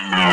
Bye.